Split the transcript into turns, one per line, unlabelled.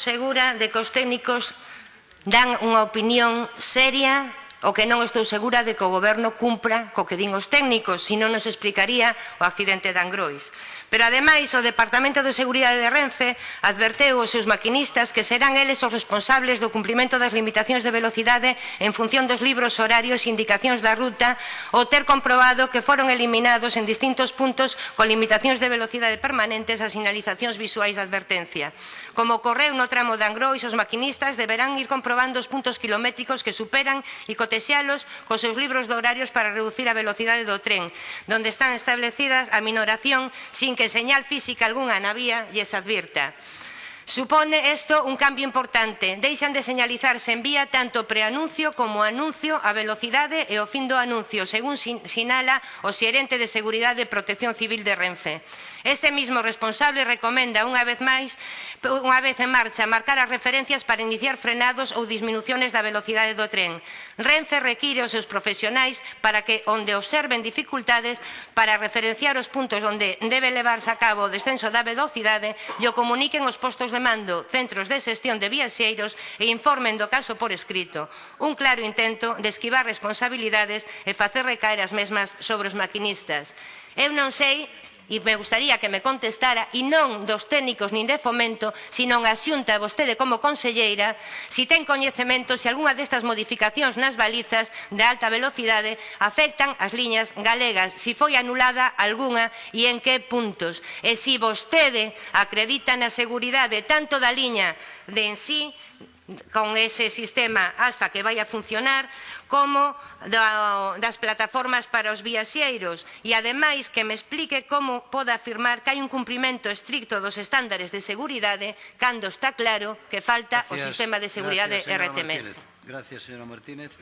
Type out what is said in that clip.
segura de que os técnicos dan unha opinión seria O que non estou segura de que o goberno cumpra co que din os técnicos, senón nos explicaría o accidente de Angrois. Pero, ademais, o Departamento de Seguridade de Renfe adverteu aos seus maquinistas que serán eles os responsables do cumprimento das limitacións de velocidade en función dos libros horarios e indicacións da ruta ou ter comprobado que foron eliminados en distintos puntos con limitacións de velocidade permanentes as sinalizacións visuais de advertencia. Como ocorreu no tramo de Angrois, os maquinistas deberán ir comprobando os puntos kilométricos que superan e protexealos cos seus libros de horarios para reducir a velocidade do tren, donde están establecidas a minoración sin que señal física algunha na vía lles advirta. Supone esto un cambio importante. Deixan de señalizarse en vía tanto preanuncio como anuncio a velocidade e o fin do anuncio, según sinala o xerente de Seguridade e Protección Civil de Renfe. Este mismo responsable recomenda unha vez máis, unha vez en marcha, marcar as referencias para iniciar frenados ou disminuciones da velocidade do tren. Renfe require os seus profesionais para que, onde observen dificultades, para referenciar os puntos onde debe levarse a cabo o descenso da velocidade, e o comuniquen os postos de remando centros de xestión de viaxeiros e informen do caso por escrito. Un claro intento de esquivar responsabilidades e facer recaer as mesmas sobre os maquinistas. Eu non sei e me gustaría que me contestara e non dos técnicos nin de fomento, sino a xunta vostede como conselleira, se si ten coñecemento se algunha destas modificacións nas balizas de alta velocidade afectan as liñas galegas, se si foi anulada algunha e en que puntos. E se si vostede acredita na seguridade tanto da liña de en sí con ese sistema ASFA que vai a funcionar como da, das plataformas para os viaxeiros e ademais que me explique como pode afirmar que hai un cumprimento estricto dos estándares de seguridade cando está claro que falta
gracias,
o sistema de seguridade
gracias,
RTMS.
Martínez. Gracias, señora Martínez.